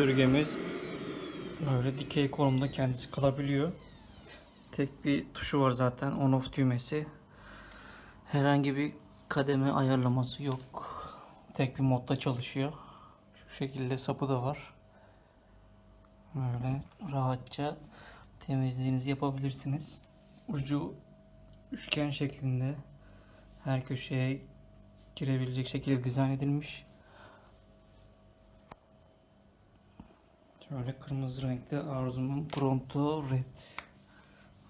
Süpürgemiz böyle dikey konumda kendisi kalabiliyor. Tek bir tuşu var zaten on off düğmesi. Herhangi bir kademe ayarlaması yok. Tek bir modda çalışıyor. Şu şekilde sapı da var. Böyle rahatça temizliğinizi yapabilirsiniz. Ucu üçgen şeklinde her köşeye girebilecek şekilde dizayn edilmiş. Şöyle kırmızı renkli Arzu'nun Pronto Red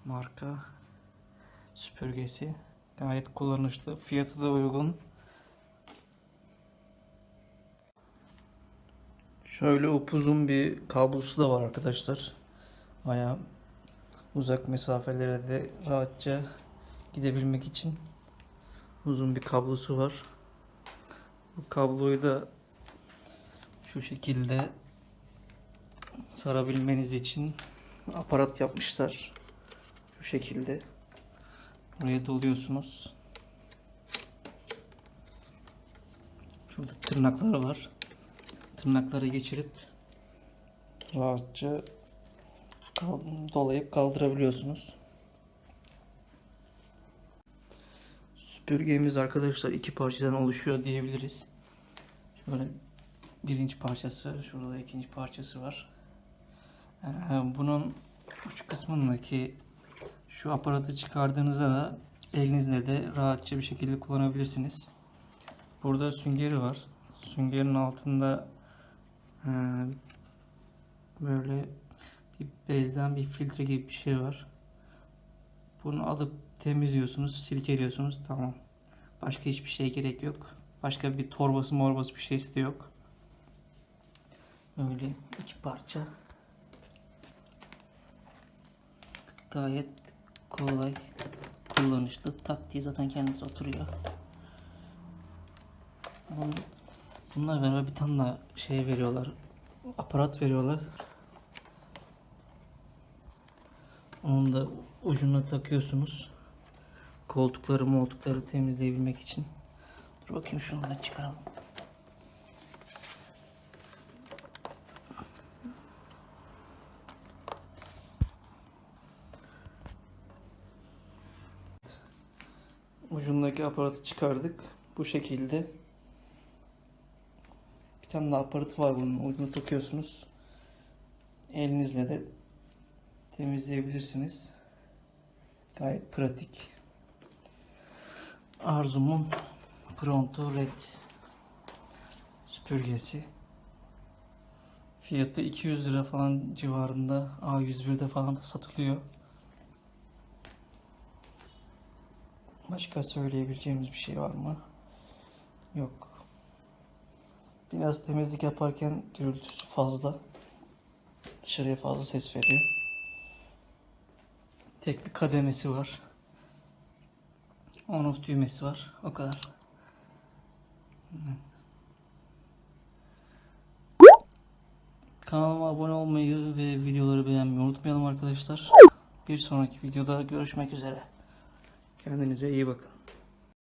marka süpürgesi. Gayet kullanışlı. Fiyatı da uygun. Şöyle upuzun bir kablosu da var arkadaşlar. Baya uzak mesafelere de rahatça gidebilmek için uzun bir kablosu var. Bu kabloyu da şu şekilde sarabilmeniz için aparat yapmışlar. Şu şekilde. Buraya doluyorsunuz. Şurada tırnakları var. Tırnakları geçirip rahatça dolayıp kaldırabiliyorsunuz. Süpürgemiz arkadaşlar iki parçadan oluşuyor diyebiliriz. Şöyle birinci parçası, şurada ikinci parçası var. Ee, Bunun uç kısmındaki şu aparatı çıkardığınızda da elinizle de rahatça bir şekilde kullanabilirsiniz. Burada süngeri var. Süngerin altında e, böyle bir bezden bir filtre gibi bir şey var. Bunu alıp temizliyorsunuz, silkeliyorsunuz. Tamam. Başka hiçbir şeye gerek yok. Başka bir torbası morbası bir şeysi de yok. Öyle iki parça. Gayet kolay, kullanışlı. Tak diye zaten kendisi oturuyor. Bun- Bunlar beraber bir tane daha şey veriyorlar. Aparat veriyorlar. Onun da ucuna takıyorsunuz. Koltukları moltukları temizleyebilmek için. Dur bakayım şunu da çıkaralım. Ucundaki aparatı çıkardık. Bu şekilde. Bir tane daha aparatı var bunun. Ucuna takıyorsunuz. Elinizle de temizleyebilirsiniz. Gayet pratik. Arzum'un Pronto Red süpürgesi. Fiyatı 200 lira falan civarında. A101'de falan satılıyor. Başka söyleyebileceğimiz bir şey var mı? Yok. Biraz temizlik yaparken gürültüsü fazla. Dışarıya fazla ses veriyor. Tek bir kademesi var. On off düğmesi var. O kadar. Kanalıma abone olmayı ve videoları beğenmeyi unutmayalım arkadaşlar. Bir sonraki videoda görüşmek üzere. Kendinize iyi bakın.